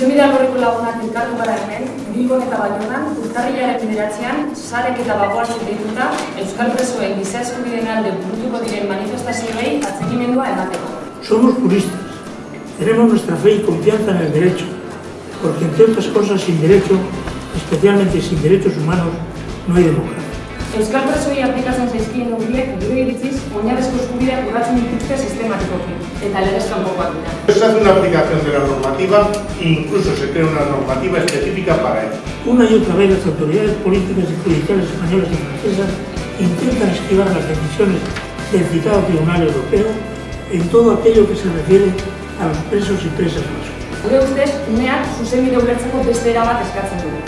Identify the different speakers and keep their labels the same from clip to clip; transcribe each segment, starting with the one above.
Speaker 1: Zuzenbide alborreko lagunak elkartu gara hemen, Bilbon eta Baionan, urtarrilaren bederatzean, sarek eta bagoatzen dituta, Euskal Presoen giza eskubideen alde burutuko diren manifestazioei atzekimendua emateko.
Speaker 2: Somos juristas, tenemos nuestra fe y confianza en el derecho, porque entre otras cosas sin derecho, especialmente sin derechos humanos, no hay democracia.
Speaker 1: Euskal Presoei aplikatzen zaizkien neurriek gure iritziz, oinarrezko eskubideak urratzen dituzte sistematikoki, eta legez kanpokoak dira.
Speaker 3: Se hace una aplicación de la normativa e incluso se crea una normativa específica para ello.
Speaker 2: Una y otra vez las autoridades políticas y judiciales españolas y francesas intentan esquivar las decisiones del citado Tribunal Europeo en todo aquello que se refiere a los presos y presas vascos.
Speaker 1: Gure ustez, uneak zuzenbide ulertzeko beste erabat eskatzen dugu.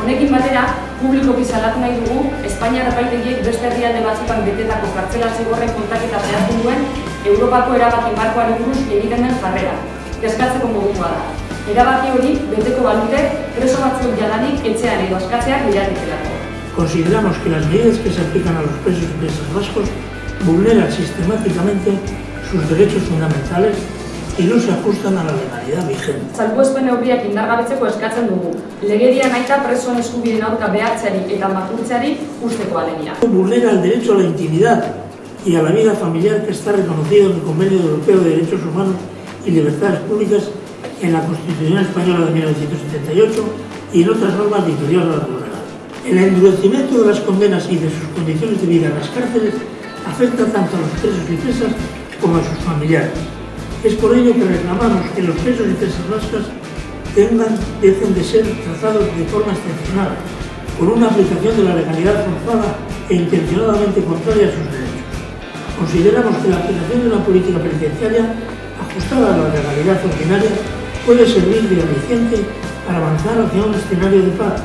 Speaker 1: Honekin batera, publikoki salatu nahi dugu, Espainiar epaitegiek beste herrialde batzutan betetako kartzela zigorren kontaketa zehazten duen Europako erabaki markoari buruz egiten den jarrera. Kezkatzeko modukoa da. Erabaki hori beteko balute preso batzuk jadanik etxean edo askatzeak liratitelako.
Speaker 2: Consideramos que las medidas que se aplican a los presos y presas vascos vulneran sistemáticamente sus derechos fundamentales y no se ajustan a la legalidad vigente.
Speaker 1: Salbuespen neurriak indargabetzeko eskatzen dugu. Legedia naita presoen eskubideen aurka behartzeari eta makurtzeari usteko alegia.
Speaker 2: Vulnera el derecho a la intimidad y a la vida familiar que está reconocido en el Convenio Europeo de Derechos Humanos y Libertades Públicas en la Constitución Española de 1978 y en otras normas interior de la legal. El endurecimiento de las condenas y de sus condiciones de vida en las cárceles afecta tanto a los presos y presas como a sus familiares. Es por ello que reclamamos que los presos y presas vascas tengan, dejen de ser tratados de forma excepcional, con una aplicación de la legalidad forzada e intencionadamente contraria a sus derechos. Consideramos que la aplicación de una política penitenciaria ajustada a la legalidad ordinaria puede servir de aliciente para avanzar hacia un escenario de paz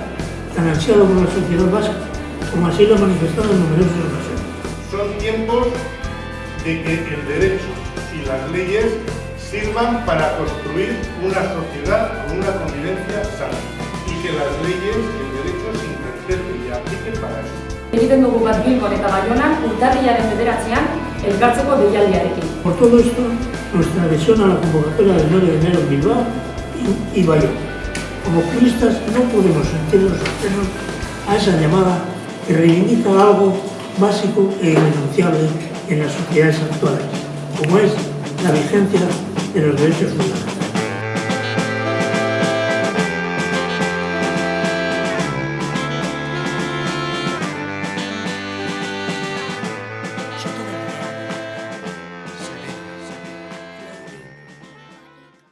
Speaker 2: tan ansiado por la sociedad vasca, como así lo ha manifestado en numerosas ocasiones.
Speaker 3: Son tiempos de que el derecho y las leyes sirvan para construir una sociedad con una convivencia sana y que las leyes y el derecho se interpreten y apliquen para eso.
Speaker 1: Egiten dugu bat Bilbon eta Baionan urtarrilaren bederatzean elkartzeko deialdiarekin.
Speaker 2: Por todo esto, nuestra adhesión a la convocatoria del 9 de enero en Bilbao y, y Bayona. Como juristas no podemos sentirnos ajenos a esa llamada que reivindica algo básico e irrenunciable en las sociedades actuales, como es la vigencia de los derechos humanos.